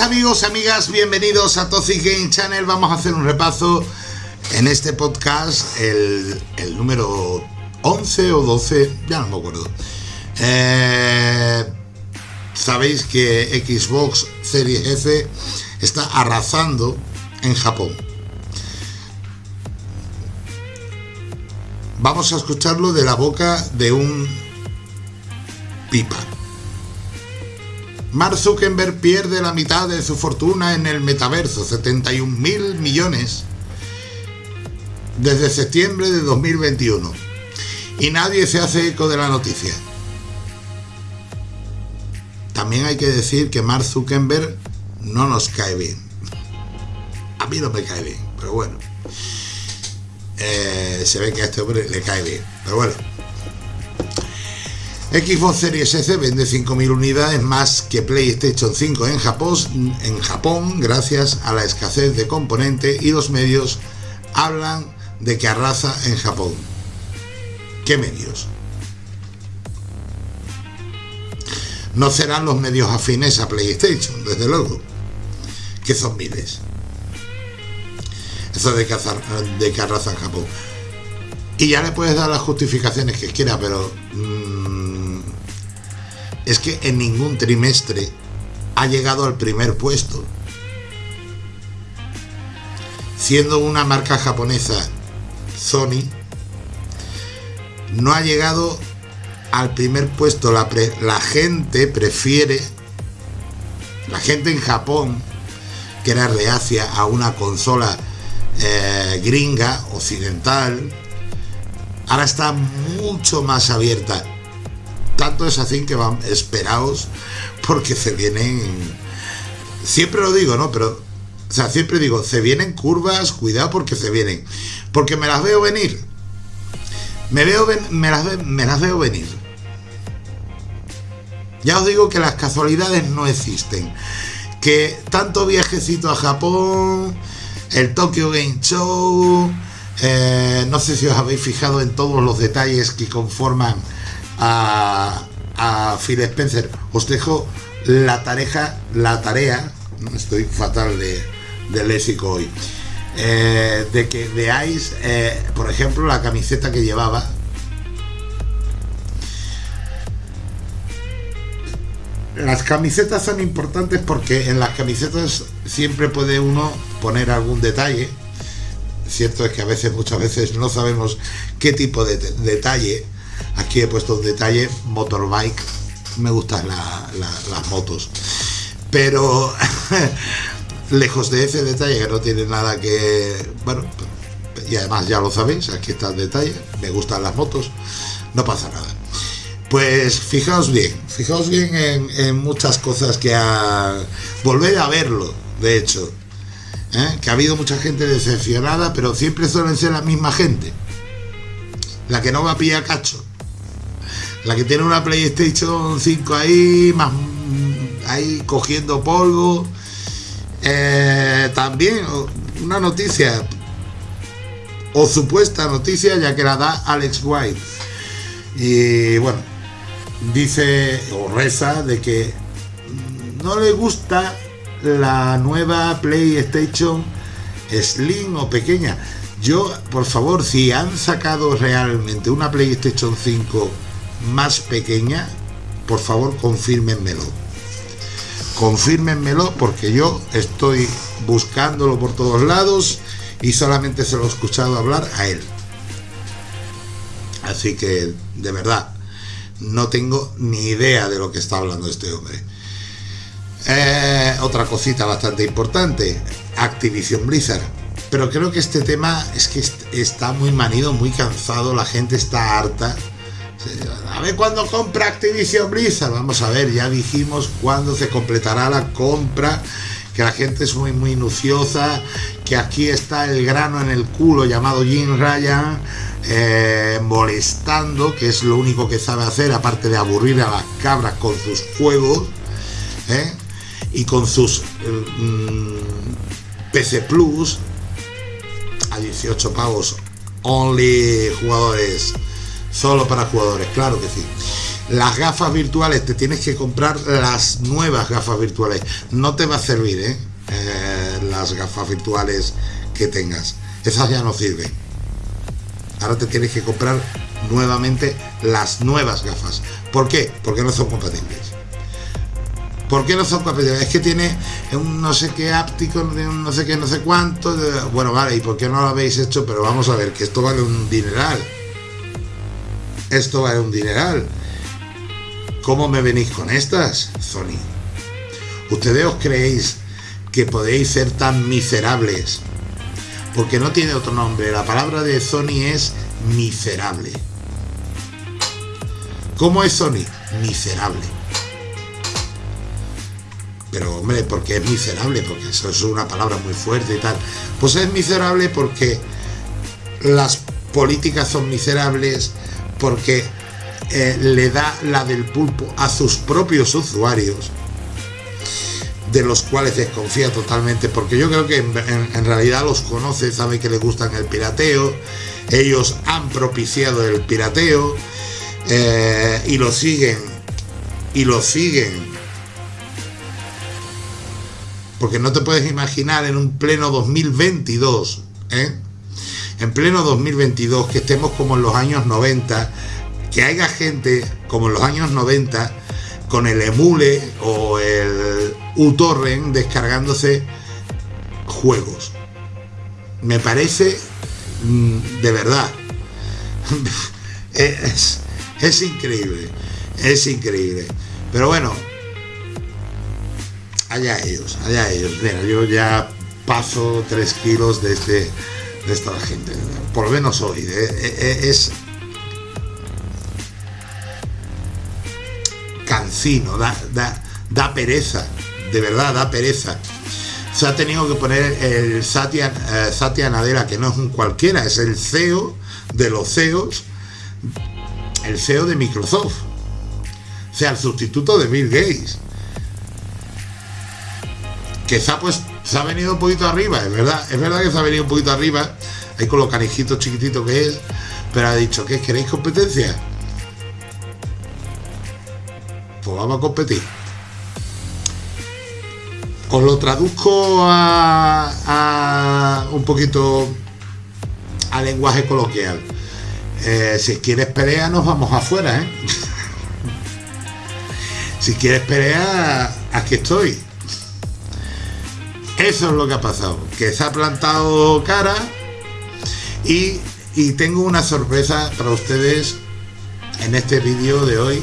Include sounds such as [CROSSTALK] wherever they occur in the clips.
amigos amigas, bienvenidos a Toxic Game Channel. Vamos a hacer un repaso en este podcast, el, número 11 o 12, ya no me acuerdo. Eh, sabéis que Xbox Series S está arrasando en Japón. Vamos a escucharlo de la boca de un pipa. Mark Zuckerberg pierde la mitad de su fortuna en el metaverso, 71 mil millones, desde septiembre de 2021. Y nadie se hace eco de la noticia. También hay que decir que Mark Zuckerberg no nos cae bien. A mí no me cae bien, pero bueno. Eh, se ve que a este hombre le cae bien, pero bueno. Xbox Series S vende 5.000 unidades más que PlayStation 5 en Japón, en Japón gracias a la escasez de componentes y los medios hablan de que arrasa en Japón. ¿Qué medios? No serán los medios afines a PlayStation, desde luego, que son miles. Eso de que, de que arrasa en Japón. Y ya le puedes dar las justificaciones que quiera, pero... Mm, es que en ningún trimestre ha llegado al primer puesto. Siendo una marca japonesa, Sony, no ha llegado al primer puesto. La, gente prefiere, la gente en Japón, que era reacia a una consola eh, gringa, occidental, ahora está mucho más abierta tanto es así que van, esperaos, porque se vienen, siempre lo digo, ¿no? Pero, o sea, siempre digo, se vienen curvas, cuidado porque se vienen, porque me las veo venir, me, veo, me, las, me las veo venir. Ya os digo que las casualidades no existen, que tanto viajecito a Japón, el Tokyo Game Show, eh, no sé si os habéis fijado en todos los detalles que conforman a, Phil Spencer. Os dejo la tarea, la tarea, estoy fatal de, de léxico hoy, eh, de que veáis, eh, por ejemplo, la camiseta que llevaba. Las camisetas son importantes porque en las camisetas siempre puede uno poner algún detalle. Cierto es que a veces, muchas veces no sabemos qué tipo de detalle Aquí he puesto un detalle, motorbike, me gustan las motos. Pero [LAUGHS] lejos de ese detalle que no tiene nada que... Bueno, y además ya lo sabéis, aquí está el detalle, me gustan las motos, no pasa nada. Pues fijaos bien, fijaos bien en, muchas cosas que ha... Volver a verlo, de hecho. ¿eh? Que ha habido mucha gente decepcionada, pero siempre suelen ser la misma gente. La que no va a pillar cacho la que tiene una PlayStation 5 ahí, más ahí cogiendo polvo. Eh, también una noticia, o supuesta noticia, ya que la da Alex White. Y bueno, dice o reza de que no le gusta la nueva PlayStation Slim o pequeña. Yo, por favor, si han sacado realmente una PlayStation 5 más pequeña, por favor confírmenmelo. Confírmenmelo porque yo estoy buscándolo por todos lados y solamente se lo he escuchado hablar a él. Así que, de verdad, no tengo ni idea de lo que está hablando este hombre. Eh, otra cosita bastante importante, Activision Blizzard. Pero creo que este tema es que está muy manido, muy cansado, la gente está harta a ver cuándo compra Activision Blizzard. Vamos a ver, ya dijimos cuándo se completará la compra. Que la gente es muy, muy minuciosa. Que aquí está el grano en el culo llamado Jim Ryan. Eh, molestando, que es lo único que sabe hacer, aparte de aburrir a las cabras con sus juegos. ¿eh? Y con sus mm, PC Plus. A 18 pavos. Only jugadores Solo para jugadores, claro que sí. las gafas virtuales, te tienes que comprar las nuevas gafas virtuales. No te va a servir, ¿eh? Eh, las gafas virtuales que tengas. Esas ya no sirven. Ahora te tienes que comprar nuevamente las nuevas gafas. ¿Por qué? Porque no son compatibles. ¿Por qué no son compatibles? Es que tiene un no sé qué áptico, un no sé qué, no sé cuánto. Bueno, vale, ¿y por qué no lo habéis hecho? Pero vamos a ver, que esto vale un dineral. Esto vale un dineral. ¿Cómo me venís con estas, Sony? ¿Ustedes os creéis que podéis ser tan miserables? Porque no tiene otro nombre. La palabra de Sony es miserable. ¿Cómo es Sony? Miserable. Pero hombre, porque es miserable, porque eso es una palabra muy fuerte y tal. Pues es miserable porque las políticas son miserables, porque eh, le da la del pulpo a sus propios usuarios, de los cuales desconfía totalmente, porque yo creo que en, realidad los conoce, sabe que le gustan el pirateo, ellos han propiciado el pirateo eh, y lo siguen, y lo siguen. Porque no te puedes imaginar en un pleno 2022, ¿eh? En pleno 2022, que estemos como en los años 90, que haya gente como en los años 90 con el emule o el uTorrent descargándose juegos. Me parece mm, de verdad. [LAUGHS] es, increíble. Es increíble. Pero bueno, allá ellos, allá ellos. Mira, yo ya paso 3 kilos de, este, de esta gente. Por lo menos hoy. Eh, eh, eh, es cansino, da, da, pereza, de verdad da pereza. Se ha tenido que poner el Satya, eh, que no es un cualquiera, es el CEO de los CEOs, el CEO de Microsoft. O sea, el sustituto de Bill Gates. Que se ha, pues, se ha venido un poquito arriba, es verdad, es verdad que se ha venido un poquito arriba, ahí con los canijitos chiquititos que es, pero ha dicho, ¿qué queréis competencia? pues vamos a competir. Os lo traduzco a, un poquito a lenguaje coloquial. Eh, si quieres pelea, nos vamos afuera, ¿eh? [LAUGHS] si quieres pelea, aquí estoy. Eso es lo que ha pasado, que se ha plantado cara y, y tengo una sorpresa para ustedes en este vídeo de hoy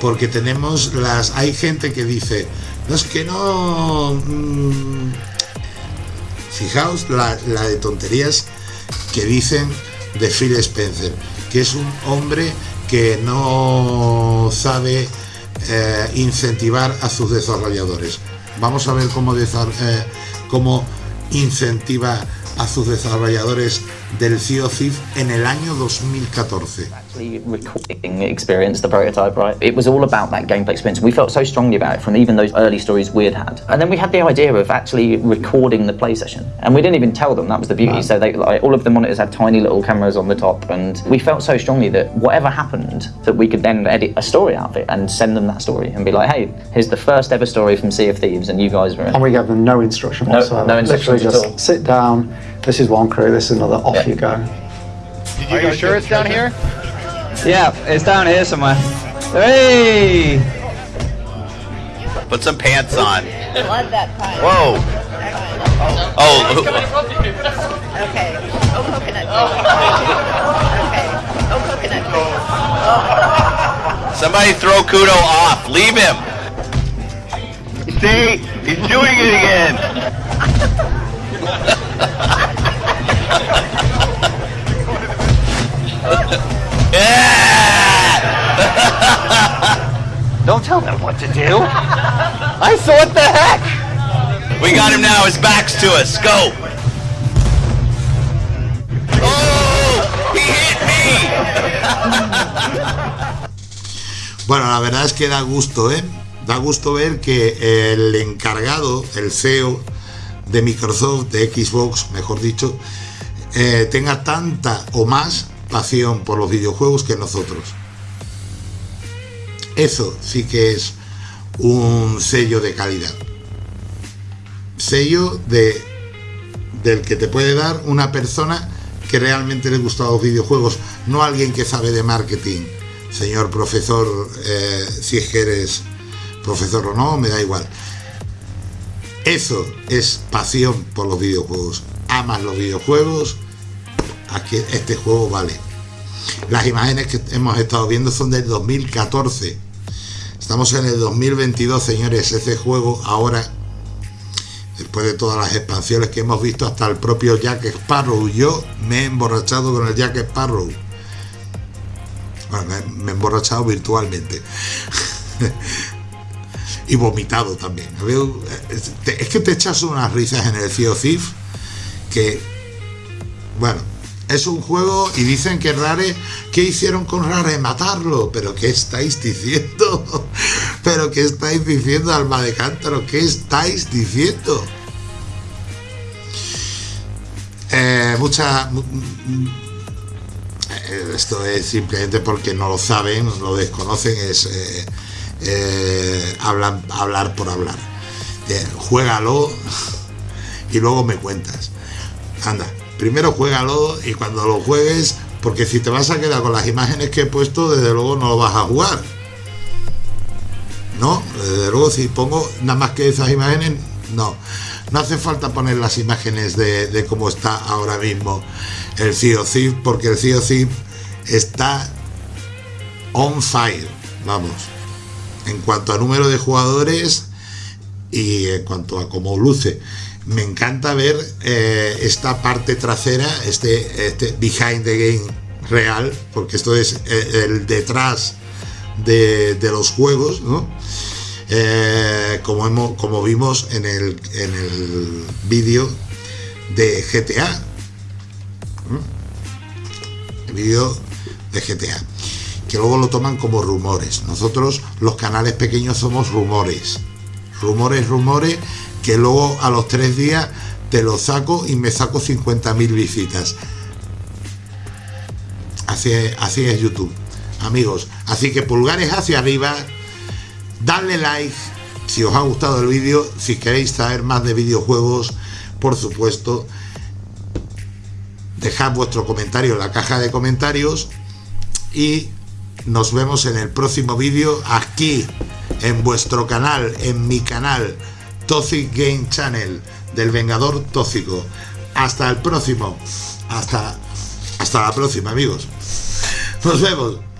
porque tenemos las hay gente que dice no es que no mm, fijaos la, de tonterías que dicen de Phil Spencer que es un hombre que no sabe eh, incentivar a sus desarrolladores vamos a ver cómo, eh, cómo incentiva a sus desarrolladores del Sea of en el año 2014. recording experience, the prototype, right? It was all about that gameplay experience. We felt so strongly about it from even those early stories we had had. And then we had the idea of actually recording the play session. And we didn't even tell them, that was the beauty. So they, like, all of the monitors had tiny little cameras on the top. And we felt so strongly that whatever happened, that we could then edit a story out of it and send them that story and be like, hey, here's the first ever story from Sea of Thieves and you guys were in. And we gave them no instruction whatsoever. No, no instruction Literally just sit down, this is one crew, this is another, off yeah. you go. Are you sure it's down here? Yeah, it's down here somewhere. Hey! Put some pants on. Love that pie. Whoa! Oh. Okay. Oh, coconut Okay. Oh, coconut Oh. Somebody throw Kudo off. Leave him. See? He's doing it again. [LAUGHS] tell them what to do. [LAUGHS] I saw what the heck. We got him now. His back's to us. Go. Oh, he hit me. bueno, la verdad es que da gusto, ¿eh? Da gusto ver que el encargado, el CEO de Microsoft, de Xbox, mejor dicho, eh, tenga tanta o más pasión por los videojuegos que nosotros. Eso sí que es un sello de calidad. Sello de del que te puede dar una persona que realmente le gusta los videojuegos, no alguien que sabe de marketing. Señor profesor, eh, si es que eres profesor o no, me da igual. Eso es pasión por los videojuegos. Amas los videojuegos, aquí este juego vale. Las imágenes que hemos estado viendo son del 2014. Estamos en el 2022, señores. Ese juego ahora, después de todas las expansiones que hemos visto, hasta el propio Jack Sparrow. Yo me he emborrachado con el Jack Sparrow. Bueno, me, he emborrachado virtualmente. [LAUGHS] y vomitado también. Es que te echas unas risas en el Thief que, bueno, es un juego y dicen que Rare, ¿qué hicieron con Rare? Matarlo. ¿Pero qué estáis diciendo? [LAUGHS] ¿Pero qué estáis diciendo, alma de cántaro? ¿Qué estáis diciendo? Eh, mucha... Eh, esto es simplemente porque no lo saben, lo desconocen, es... Eh, hablan, hablar por hablar. Juégalo [LAUGHS] y luego me cuentas. Anda, primero juégalo y cuando lo juegues, porque si te vas a quedar con las imágenes que he puesto, desde luego no lo vas a jugar. No, desde luego si pongo nada más que esas imágenes, no. No hace falta poner las imágenes de, cómo está ahora mismo el COC, porque el COC está on fire. Vamos en cuanto a número de jugadores y en cuanto a cómo luce. Me encanta ver eh, esta parte trasera, este, este behind the game real, porque esto es eh, el detrás de, los juegos, ¿no? Eh, como, hemos, como vimos en el, en el vídeo de GTA. El vídeo de GTA que luego lo toman como rumores. Nosotros, los canales pequeños, somos rumores. Rumores, rumores, que luego a los tres días te lo saco y me saco 50.000 visitas. Así es, así es YouTube. Amigos, así que pulgares hacia arriba, dadle like si os ha gustado el vídeo, si queréis saber más de videojuegos, por supuesto, dejad vuestro comentario en la caja de comentarios y nos vemos en el próximo vídeo aquí en vuestro canal, en mi canal Toxic Game Channel del Vengador Tóxico. Hasta el próximo. Hasta, hasta la próxima amigos. Nos vemos.